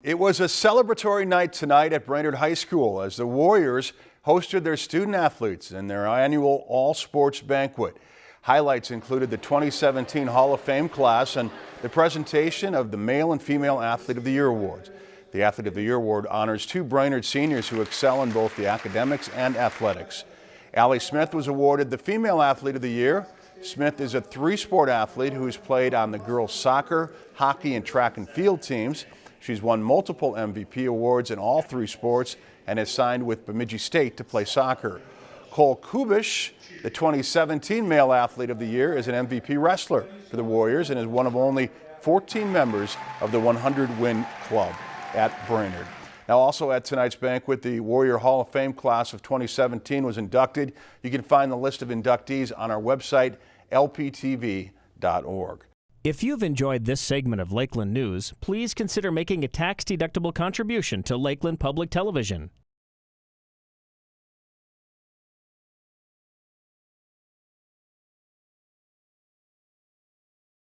It was a celebratory night tonight at Brainerd High School as the Warriors hosted their student athletes in their annual all sports banquet. Highlights included the 2017 Hall of Fame class and the presentation of the Male and Female Athlete of the Year awards. The Athlete of the Year award honors two Brainerd seniors who excel in both the academics and athletics. Allie Smith was awarded the Female Athlete of the Year. Smith is a three-sport athlete who's played on the girls soccer, hockey, and track and field teams. She's won multiple MVP awards in all three sports and has signed with Bemidji State to play soccer. Cole Kubish, the 2017 Male Athlete of the Year, is an MVP wrestler for the Warriors and is one of only 14 members of the 100-win club at Brainerd. Now also at tonight's banquet, the Warrior Hall of Fame class of 2017 was inducted. You can find the list of inductees on our website, lptv.org. If you've enjoyed this segment of Lakeland News, please consider making a tax-deductible contribution to Lakeland Public Television.